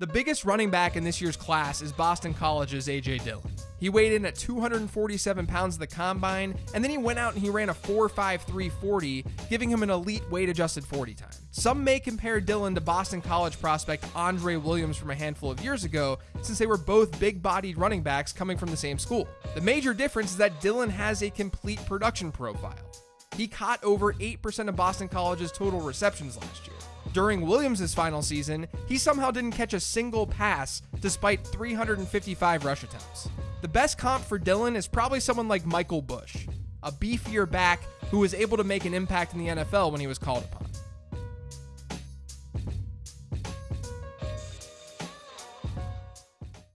The biggest running back in this year's class is Boston College's A.J. Dillon. He weighed in at 247 pounds at the combine, and then he went out and he ran a 4.53 40, giving him an elite weight adjusted 40 time. Some may compare Dillon to Boston College prospect Andre Williams from a handful of years ago, since they were both big bodied running backs coming from the same school. The major difference is that Dillon has a complete production profile. He caught over 8% of Boston College's total receptions last year. During Williams' final season, he somehow didn't catch a single pass despite 355 rush attempts. The best comp for Dillon is probably someone like Michael Bush, a beefier back who was able to make an impact in the NFL when he was called upon.